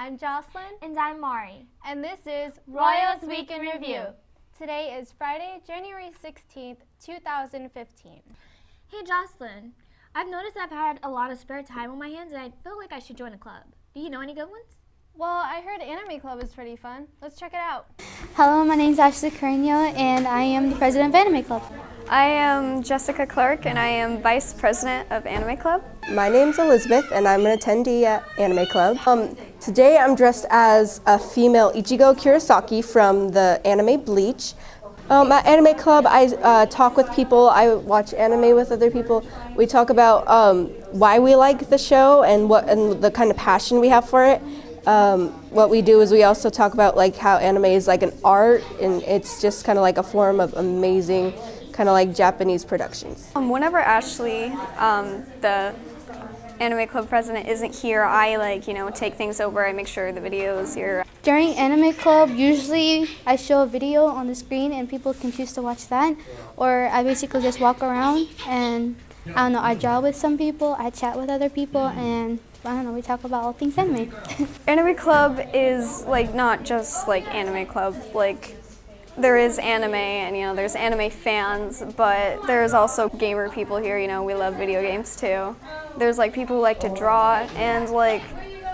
I'm Jocelyn. And I'm Mari. And this is Royals Week in Review. Today is Friday, January 16th, 2015. Hey Jocelyn, I've noticed I've had a lot of spare time on my hands and I feel like I should join a club. Do you know any good ones? Well, I heard Anime Club is pretty fun. Let's check it out. Hello, my name is Ashley Carino and I am the president of Anime Club. I am Jessica Clark and I am Vice President of Anime Club. My name's Elizabeth and I'm an attendee at Anime Club. Um, today I'm dressed as a female Ichigo Kurosaki from the anime Bleach. Um, at Anime Club I uh, talk with people, I watch anime with other people. We talk about um, why we like the show and what and the kind of passion we have for it. Um, what we do is we also talk about like how anime is like an art and it's just kind of like a form of amazing kind of like Japanese productions. Um, whenever Ashley, um, the Anime Club president, isn't here, I like, you know, take things over. I make sure the video is here. During Anime Club, usually I show a video on the screen and people can choose to watch that. Or I basically just walk around and I don't know, I draw with some people, I chat with other people, and I don't know, we talk about all things anime. anime Club is like not just like Anime Club, like there is anime and you know there's anime fans but there's also gamer people here you know we love video games too. There's like people who like to draw and like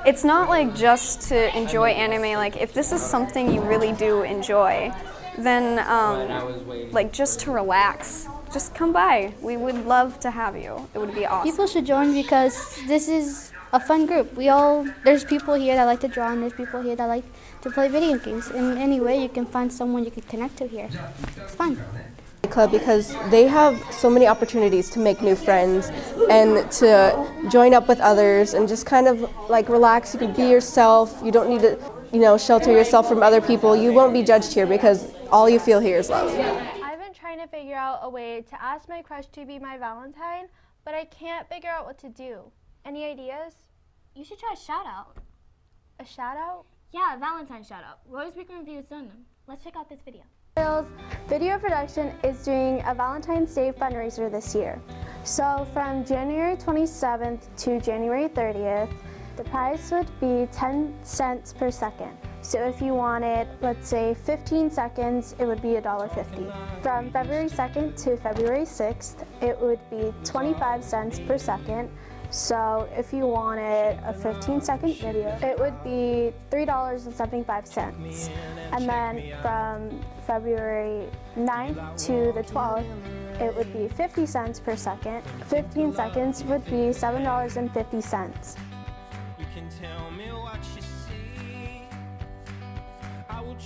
it's not like just to enjoy anime like if this is something you really do enjoy then um, like just to relax just come by we would love to have you it would be awesome people should join because this is a fun group we all there's people here that like to draw and there's people here that like to play video games. In any way, you can find someone you can connect to here. It's fun. Club because they have so many opportunities to make new friends and to join up with others and just kind of like relax. You can be yourself. You don't need to, you know, shelter yourself from other people. You won't be judged here because all you feel here is love. I've been trying to figure out a way to ask my crush to be my Valentine, but I can't figure out what to do. Any ideas? You should try a shout out. A shout out? Yeah, Valentine shout out. Roy's Week Review is done. Let's check out this video. Royals Video Production is doing a Valentine's Day fundraiser this year. So from January 27th to January 30th, the price would be 10 cents per second. So if you wanted, let's say 15 seconds, it would be $1.50. From February 2nd to February 6th, it would be 25 cents per second. So if you wanted a 15 second video, it would be $3.75. And then from February 9th to the 12th, it would be 50 cents per second. 15 seconds would be $7.50.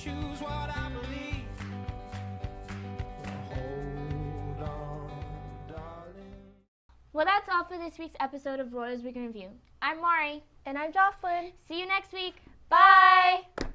choose what I believe. Well, that's all for this week's episode of Royals Week in Review. I'm Mari. And I'm Jocelyn. See you next week. Bye. Oh,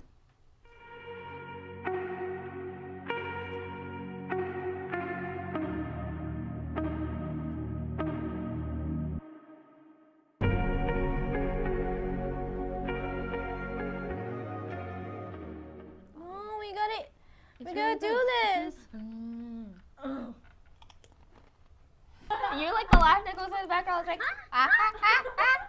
We gotta do this. You're like the laugh that goes in the background. It's like, ah, ah, ah, ah.